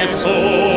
nessuno